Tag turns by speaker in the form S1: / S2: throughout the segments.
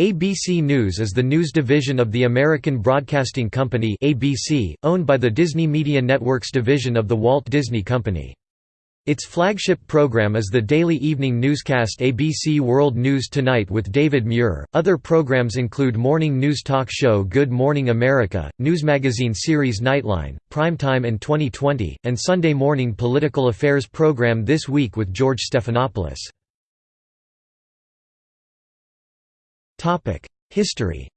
S1: ABC News is the news division of the American Broadcasting Company (ABC), owned by the Disney Media Networks division of the Walt Disney Company. Its flagship program is the daily evening newscast ABC World News Tonight with David Muir. Other programs include morning news talk show Good Morning America, news magazine series Nightline, Primetime and 2020, and Sunday morning political affairs program This Week with George Stephanopoulos. History.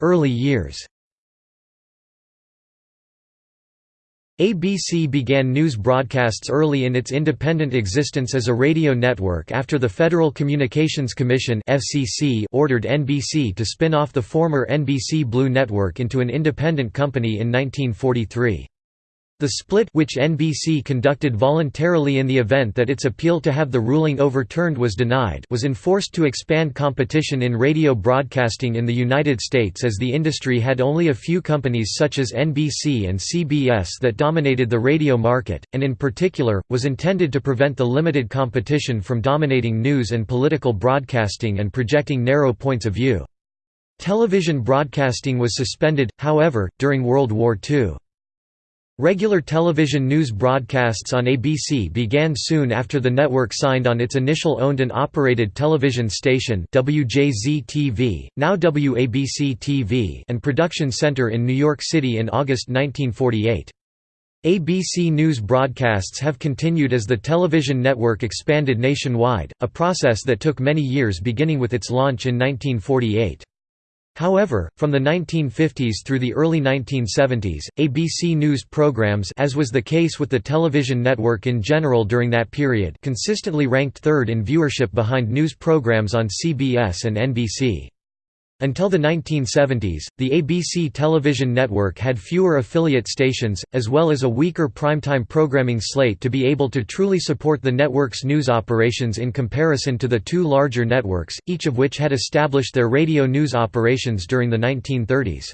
S1: Early years. ABC began news broadcasts early in its independent existence as a radio network after the Federal Communications Commission (FCC) ordered NBC to spin off the former NBC Blue Network into an independent company in 1943. The split which NBC conducted voluntarily in the event that its appeal to have the ruling overturned was denied was enforced to expand competition in radio broadcasting in the United States as the industry had only a few companies such as NBC and CBS that dominated the radio market, and in particular, was intended to prevent the limited competition from dominating news and political broadcasting and projecting narrow points of view. Television broadcasting was suspended, however, during World War II. Regular television news broadcasts on ABC began soon after the network signed on its initial owned and operated television station WJZ-TV, now WABC-TV and production center in New York City in August 1948. ABC News broadcasts have continued as the television network expanded nationwide, a process that took many years beginning with its launch in 1948. However, from the 1950s through the early 1970s, ABC News programs as was the case with the television network in general during that period consistently ranked third in viewership behind news programs on CBS and NBC. Until the 1970s, the ABC television network had fewer affiliate stations, as well as a weaker primetime programming slate to be able to truly support the network's news operations in comparison to the two larger networks, each of which had established their radio news operations during the 1930s.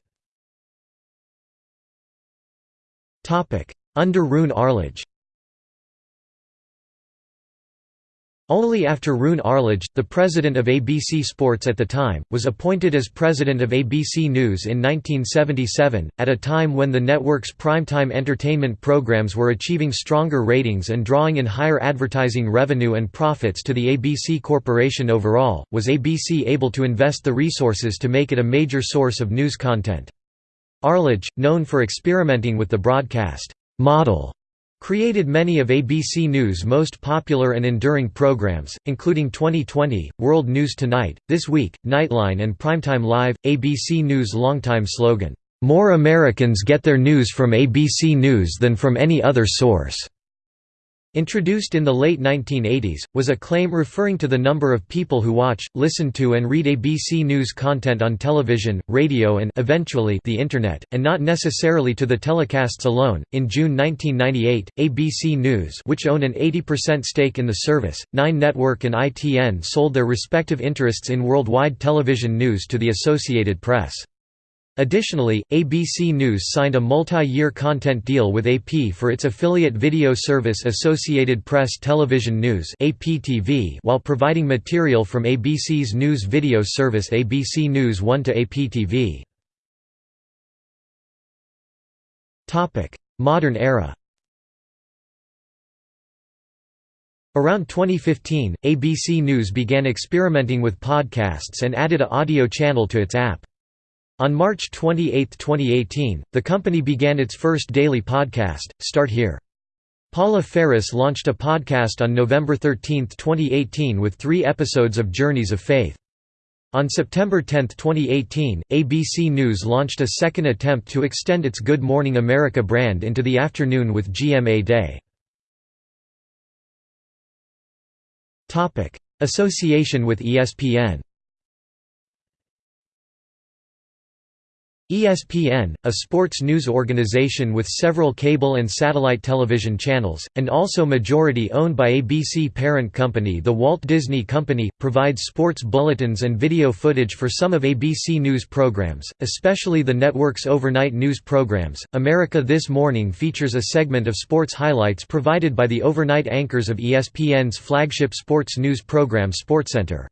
S1: Under Roone Arledge Only after Roone Arledge, the president of ABC Sports at the time, was appointed as president of ABC News in 1977, at a time when the network's primetime entertainment programs were achieving stronger ratings and drawing in higher advertising revenue and profits to the ABC Corporation overall, was ABC able to invest the resources to make it a major source of news content. Arledge, known for experimenting with the broadcast model Created many of ABC News' most popular and enduring programs, including 2020, World News Tonight, This Week, Nightline and Primetime Live. ABC News' longtime slogan, "'More Americans get their news from ABC News than from any other source' Introduced in the late 1980s, was a claim referring to the number of people who watch, listen to and read ABC News content on television, radio and eventually the Internet, and not necessarily to the telecasts alone. In June 1998, ABC News which owned an 80% stake in the service, Nine Network and ITN sold their respective interests in worldwide television news to the Associated Press. Additionally, ABC News signed a multi-year content deal with AP for its affiliate video service Associated Press Television News while providing material from ABC's news video service ABC News 1 to APTV. Modern era Around 2015, ABC News began experimenting with podcasts and added a audio channel to its app. On March 28, 2018, the company began its first daily podcast, Start Here. Paula Faris launched a podcast on November 13, 2018 with three episodes of Journeys of Faith. On September 10, 2018, ABC News launched a second attempt to extend its Good Morning America brand into the afternoon with GMA Day. Association with ESPN ESPN, a sports news organization with several cable and satellite television channels, and also majority owned by ABC parent company The Walt Disney Company, provides sports bulletins and video footage for some of ABC News programs, especially the network's overnight news programs. America This Morning features a segment of sports highlights provided by the overnight anchors of ESPN's flagship sports news program SportsCenter.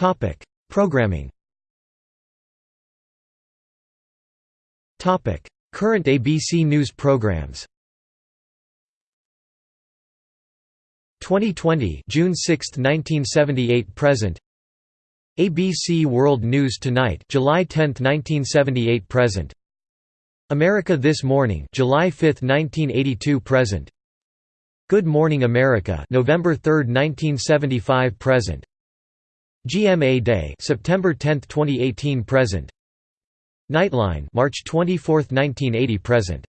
S1: Topic: Programming. Topic: Current ABC News programs. 2020 June 6, 1978 present. ABC World News Tonight July 10, 1978 present. America This Morning July 5, 1982 present. Good Morning America November 3, 1975 present. GMA Day, September 10, 2018 present. Nightline, March 24, 1980 present.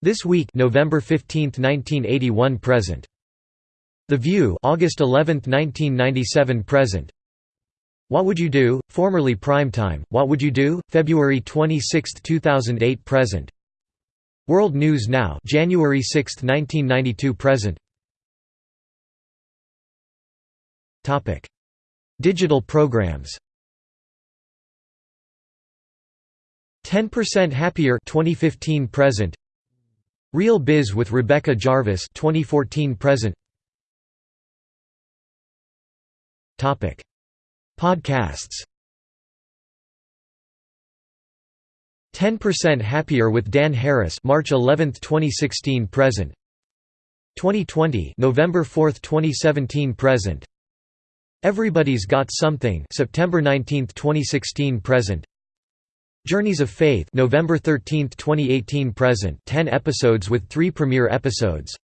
S1: This Week, November 15, 1981 present. The View, August 11, 1997 present. What Would You Do? Formerly Primetime, What Would You Do? February 26, 2008 present. World News Now, January 6, 1992 present. Topic Digital programs. 10% Happier 2015 present. Real Biz with Rebecca Jarvis 2014 present. Topic. Podcasts. 10% Happier with Dan Harris March 11, 2016 present. 2020 November 4, 2017 present Everybody's Got Something September 19, 2016 present. Journeys of Faith November 13, 2018 present. 10 episodes with 3 premiere episodes.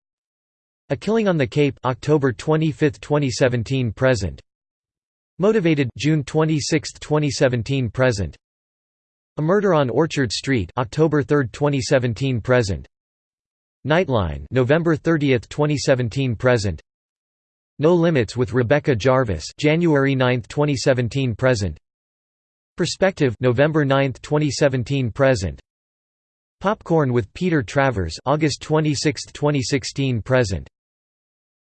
S1: A Killing on the Cape October 25, 2017 present. Motivated June 26, 2017 present. A Murder on Orchard Street October 3, 2017 present. Nightline November 30, 2017 present no Limits with Rebecca Jarvis January 9, 2017 present. Perspective November 9, 2017 present. Popcorn with Peter Travers August 26, 2016 present.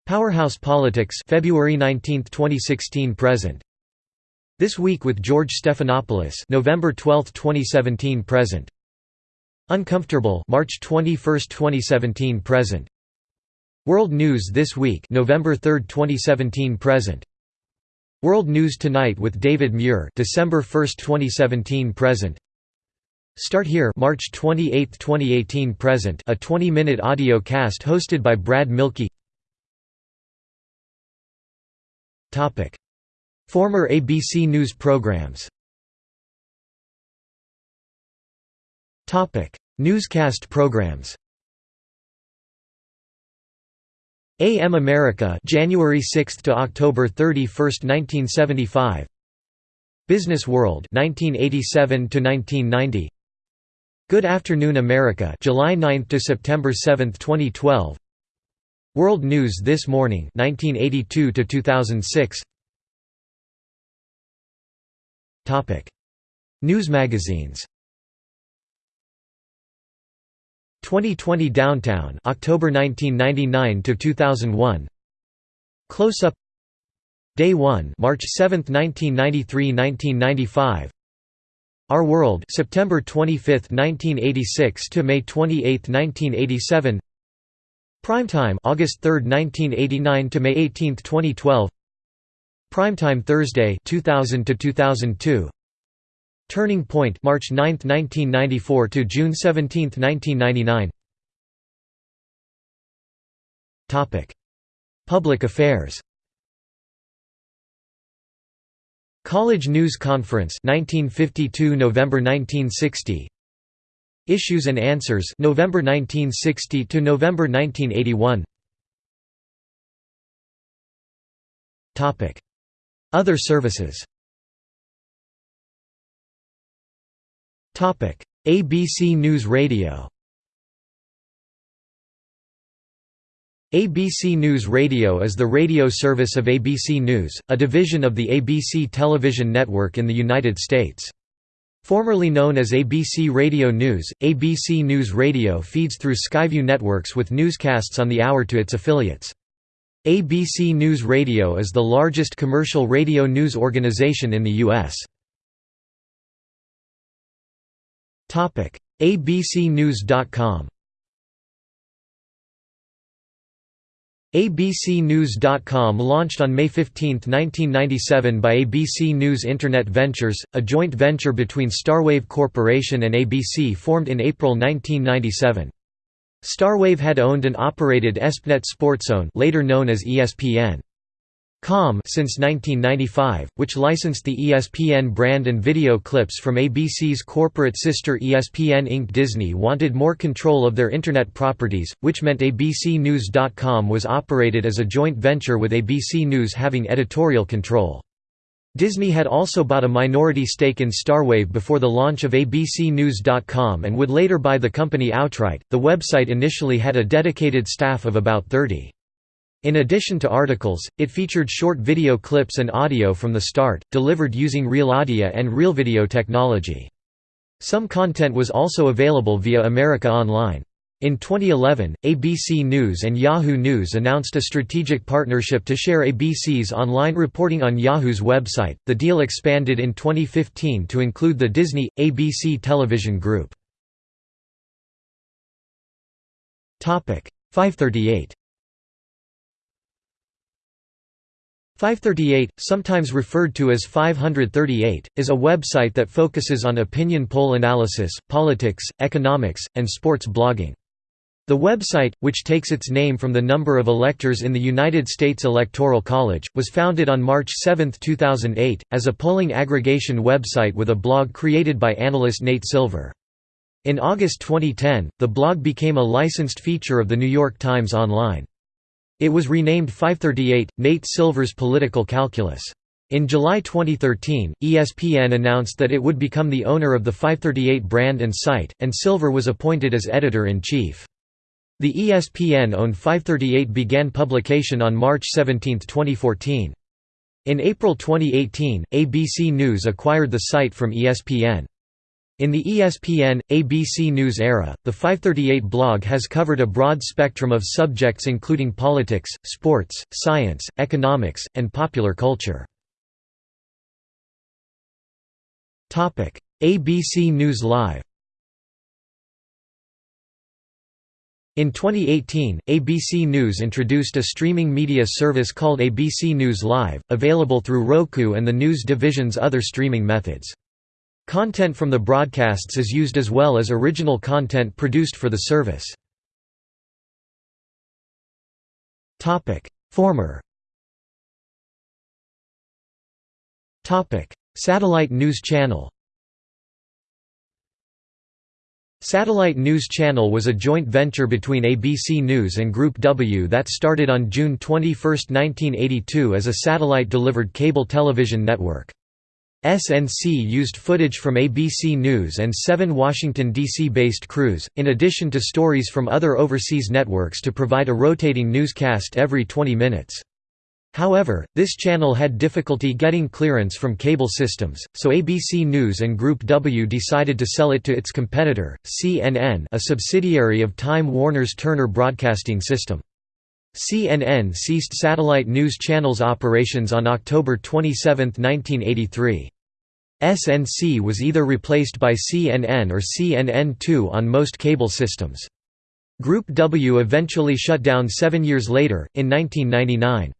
S1: Powerhouse Politics February 19, 2016 present. This Week with George Stephanopoulos November 12, 2017 present. Uncomfortable March 21, 2017 present World News This Week November 3, 2017 present. World News Tonight with David Muir December 1, 2017 present. Start Here March 28, 2018 present. A 20-minute audio cast hosted by Brad Mielke. Topic. Former ABC News programs. Topic. Newscast programs AM America January 6 to October 31, 1975 Business World 1987 to 1990 Good Afternoon America July 9 to September 7, 2012 World News This Morning 1982 to 2006 Topic. News magazines 2020 Downtown October 1999 to 2001 Close Up. Day 1 March 7 1993-1995 Our World September 25 1986 to May 28 1987 Primetime August 3 1989 to May 18 2012 Primetime Thursday 2000 to 2002 Turning Point March 9, 1994 to June 17, 1999 Topic. Public Affairs. College News Conference 1952 November 1960 Issues and Answers November 1960 to November 1981 Topic. Other services ABC News Radio ABC News Radio is the radio service of ABC News, a division of the ABC television network in the United States. Formerly known as ABC Radio News, ABC News Radio feeds through Skyview Networks with newscasts on the hour to its affiliates. ABC News Radio is the largest commercial radio news organization in the U.S. ABCnews.com ABCnews.com launched on May 15, 1997 by ABC News Internet Ventures, a joint venture between Starwave Corporation and ABC formed in April 1997. Starwave had owned and operated ESPNet SportZone later known as ESPN. Com since 1995, which licensed the ESPN brand and video clips from ABC's corporate sister ESPN Inc. Disney wanted more control of their Internet properties, which meant ABCNews.com was operated as a joint venture with ABC News having editorial control. Disney had also bought a minority stake in Starwave before the launch of ABCNews.com and would later buy the company outright. The website initially had a dedicated staff of about 30. In addition to articles, it featured short video clips and audio from the start, delivered using RealAudio and RealVideo technology. Some content was also available via America Online. In 2011, ABC News and Yahoo News announced a strategic partnership to share ABC's online reporting on Yahoo's website. The deal expanded in 2015 to include the Disney ABC Television Group. Topic 538 538, sometimes referred to as 538, is a website that focuses on opinion poll analysis, politics, economics, and sports blogging. The website, which takes its name from the number of electors in the United States Electoral College, was founded on March 7, 2008, as a polling aggregation website with a blog created by analyst Nate Silver. In August 2010, the blog became a licensed feature of The New York Times Online. It was renamed 538, Nate Silver's Political Calculus. In July 2013, ESPN announced that it would become the owner of the 538 brand and site, and Silver was appointed as editor-in-chief. The ESPN-owned 538 began publication on March 17, 2014. In April 2018, ABC News acquired the site from ESPN. In the ESPN, ABC News era, the 538 blog has covered a broad spectrum of subjects including politics, sports, science, economics, and popular culture. ABC News Live In 2018, ABC News introduced a streaming media service called ABC News Live, available through Roku and the news division's other streaming methods. Content from the broadcasts is used as well as original content produced for the service. Former Satellite News Channel Satellite News Channel was a joint venture between ABC News and Group W that started on June 21, 1982 as a satellite-delivered cable television network. SNC used footage from ABC News and seven Washington, D.C.-based crews, in addition to stories from other overseas networks to provide a rotating newscast every 20 minutes. However, this channel had difficulty getting clearance from cable systems, so ABC News and Group W decided to sell it to its competitor, CNN a subsidiary of Time Warner's Turner Broadcasting System. CNN ceased satellite news channels operations on October 27, 1983. SNC was either replaced by CNN or CNN2 on most cable systems. Group W eventually shut down seven years later, in 1999.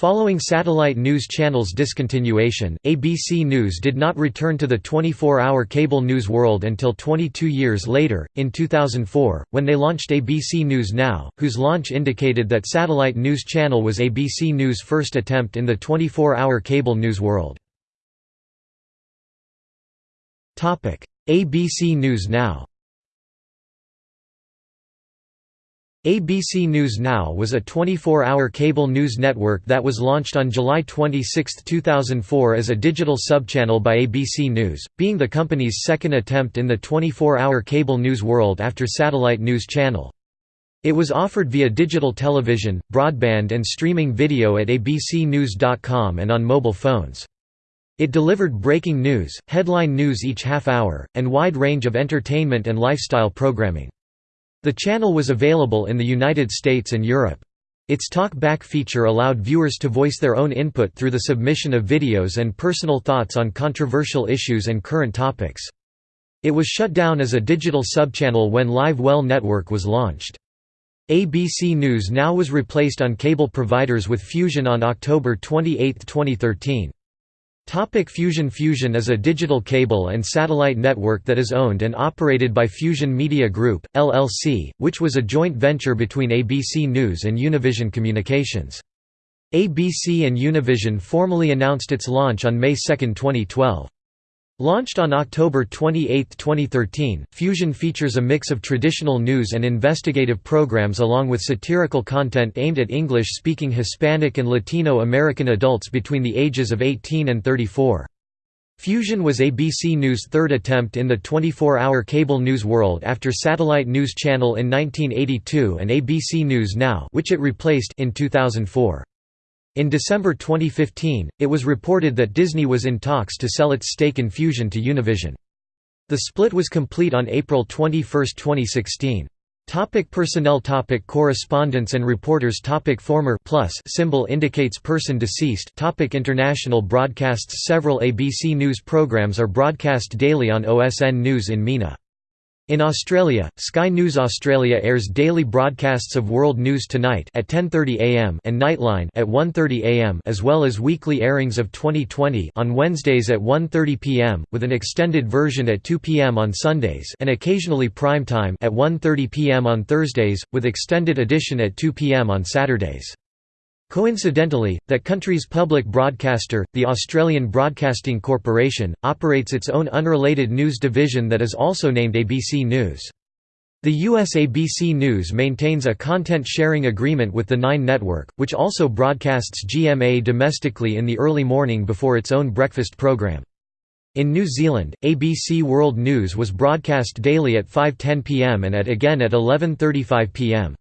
S1: Following satellite news channels' discontinuation, ABC News did not return to the 24-hour cable news world until 22 years later, in 2004, when they launched ABC News Now, whose launch indicated that satellite news channel was ABC News' first attempt in the 24-hour cable news world. ABC News Now ABC News Now was a 24-hour cable news network that was launched on July 26, 2004 as a digital subchannel by ABC News, being the company's second attempt in the 24-hour cable news world after Satellite News Channel. It was offered via digital television, broadband and streaming video at abcnews.com and on mobile phones. It delivered breaking news, headline news each half hour, and wide range of entertainment and lifestyle programming. The channel was available in the United States and Europe. Its Talk Back feature allowed viewers to voice their own input through the submission of videos and personal thoughts on controversial issues and current topics. It was shut down as a digital subchannel when Live Well Network was launched. ABC News now was replaced on cable providers with Fusion on October 28, 2013. Topic Fusion Fusion is a digital cable and satellite network that is owned and operated by Fusion Media Group, LLC, which was a joint venture between ABC News and Univision Communications. ABC and Univision formally announced its launch on May 2, 2012. Launched on October 28, 2013, Fusion features a mix of traditional news and investigative programs along with satirical content aimed at English-speaking Hispanic and Latino American adults between the ages of 18 and 34. Fusion was ABC News' third attempt in the 24-hour cable news world after Satellite News Channel in 1982 and ABC News Now which it replaced in 2004. In December 2015, it was reported that Disney was in talks to sell its stake in Fusion to Univision. The split was complete on April 21, 2016. Topic personnel topic Correspondents and reporters topic Former plus symbol indicates person deceased topic International broadcasts Several ABC News programs are broadcast daily on OSN News in MENA. In Australia, Sky News Australia airs daily broadcasts of World News Tonight at 10:30 a.m. and Nightline at 1:30 a.m. as well as weekly airings of 2020 on Wednesdays at 1:30 p.m. with an extended version at 2 p.m. on Sundays and occasionally prime time at 1:30 p.m. on Thursdays with extended edition at 2 p.m. on Saturdays. Coincidentally, that country's public broadcaster, the Australian Broadcasting Corporation, operates its own unrelated news division that is also named ABC News. The US ABC News maintains a content-sharing agreement with the Nine Network, which also broadcasts GMA domestically in the early morning before its own breakfast program. In New Zealand, ABC World News was broadcast daily at 5.10 pm and at again at 11.35 pm.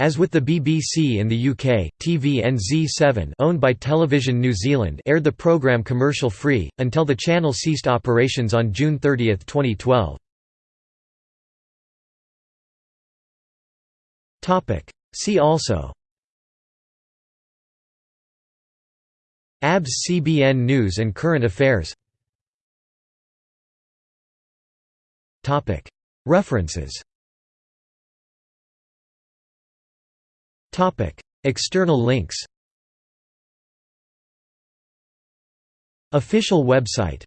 S1: As with the BBC in the UK, TVNZ7 owned by Television New Zealand aired the programme commercial-free, until the channel ceased operations on June 30, 2012. See also. ABS CBN News and Current Affairs. References External links. Official website